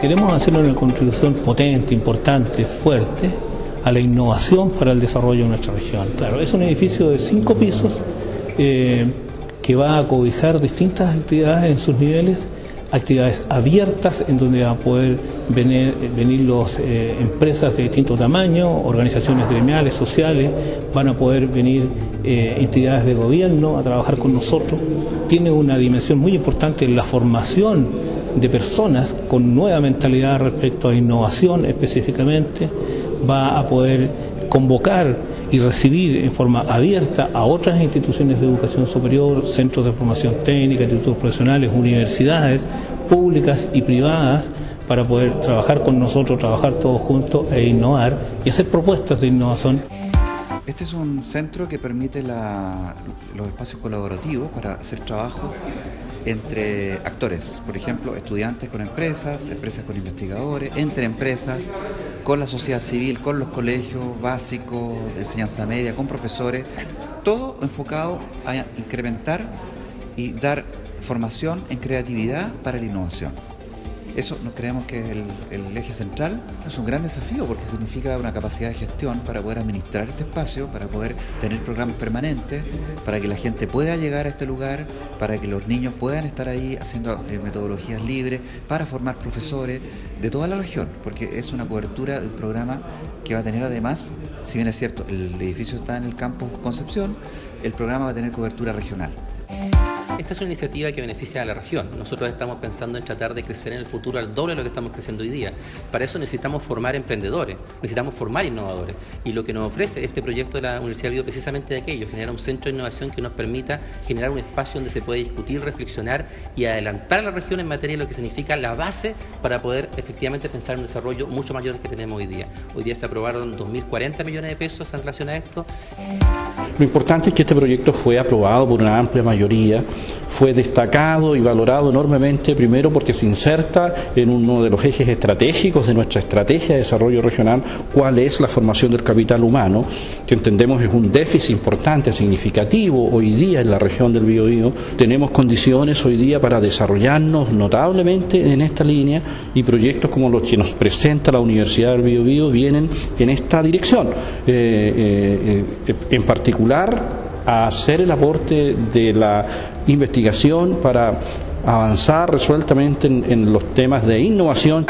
Queremos hacer una contribución potente, importante, fuerte a la innovación para el desarrollo de nuestra región. Claro, es un edificio de cinco pisos eh, que va a cobijar distintas actividades en sus niveles, actividades abiertas en donde va a poder venir, venir las eh, empresas de distinto tamaño, organizaciones gremiales, sociales, van a poder venir eh, entidades de gobierno a trabajar con nosotros. Tiene una dimensión muy importante la formación de personas con nueva mentalidad respecto a innovación específicamente, va a poder convocar y recibir en forma abierta a otras instituciones de educación superior, centros de formación técnica, institutos profesionales, universidades públicas y privadas, para poder trabajar con nosotros, trabajar todos juntos e innovar y hacer propuestas de innovación. Este es un centro que permite los espacios colaborativos para hacer trabajo entre actores, por ejemplo, estudiantes con empresas, empresas con investigadores, entre empresas, con la sociedad civil, con los colegios básicos de enseñanza media, con profesores, todo enfocado a incrementar y dar formación en creatividad para la innovación. Eso nos creemos que es el, eje central, es un gran desafío porque significa una capacidad de gestión para poder administrar este espacio, para poder tener programas permanentes, para que la gente pueda llegar a este lugar, para que los niños puedan estar ahí haciendo eh, metodologías libres, para formar profesores de toda la región, porque es una cobertura de un programa que va a tener además, si bien es cierto, el edificio está en el campo Concepción, el programa va a tener cobertura regional. Esta es una iniciativa que beneficia a la región. Nosotros estamos pensando en tratar de crecer en el futuro al doble de lo que estamos creciendo hoy día. Para eso necesitamos formar emprendedores, necesitamos formar innovadores. Y lo que nos ofrece este proyecto de la Universidad Bio precisamente de aquello, generar un centro de innovación que nos permita generar un espacio donde se puede discutir, reflexionar y adelantar a la región en materia de lo que significa la base para poder efectivamente pensar en un desarrollo mucho mayor que tenemos hoy día. Hoy día se aprobaron 2.040 millones de pesos en relación a esto. Lo importante es que este proyecto fue aprobado por una amplia mayoría fue destacado y valorado enormemente, primero porque se inserta en uno de los ejes estratégicos de nuestra estrategia de desarrollo regional, cuál es la formación del capital humano, que entendemos es un déficit importante, significativo hoy día en la región del Biobío. Tenemos condiciones hoy día para desarrollarnos notablemente en esta línea y proyectos como los que nos presenta la Universidad del Biobío vienen en esta dirección. Eh, eh, eh, en a hacer el aporte de la investigación para avanzar resueltamente en, en los temas de innovación.